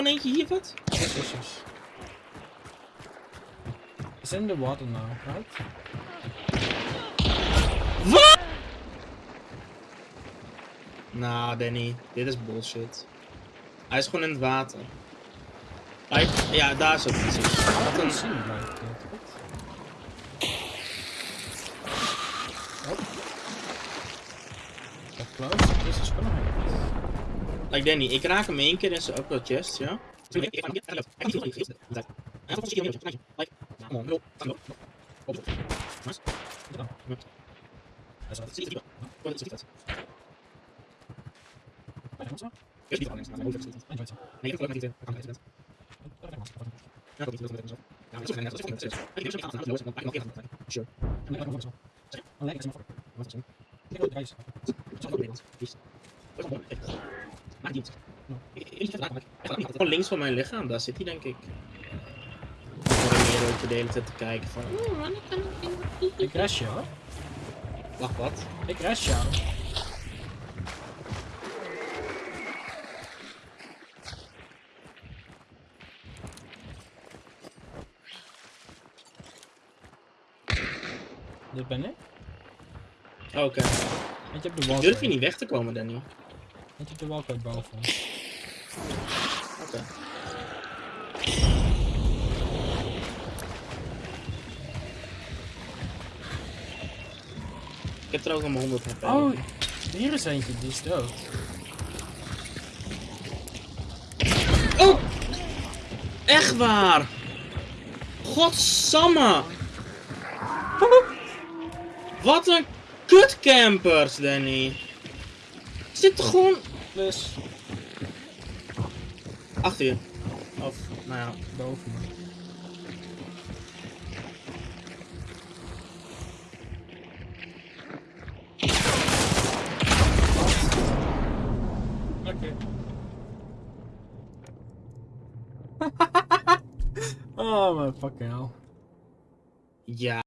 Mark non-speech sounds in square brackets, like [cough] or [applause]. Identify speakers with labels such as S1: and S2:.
S1: gewoon eentje hier, wat?
S2: Yes, yes, yes. It's in the water now, right?
S1: Wat? Nou, Danny, dit is bullshit. Hij is gewoon in het water. Hij, ja, daar is ook precies. Wat een...
S2: het. Goed. Oh. Dat close. This is happen.
S1: Like Danny, ik raak hem één keer in zijn upper chest, ja? Gewoon links van mijn lichaam, daar zit hij denk ik. Ik ook de hele tijd te kijken van... "Oeh, wanneer kan ik in?"
S2: Ik rest jou.
S1: Wacht, wat?
S2: Ik rest jou. Dit ben ik.
S1: Oké.
S2: Want je hebt de
S1: Ik
S2: walkway.
S1: durf hier niet weg te komen, Danny.
S2: Want je hebt de walkway boven. [laughs]
S1: Oké. Ik heb er ook een 100 HP.
S2: Oh, hier is eentje, die is dood.
S1: Oh! Echt waar! Godsamme! Wat een kutcampers, Danny. Zit er gewoon
S2: Plus
S1: achter je. Of, nou ja.
S2: boven me. Oké. [laughs] oh my fucking hell.
S1: Ja.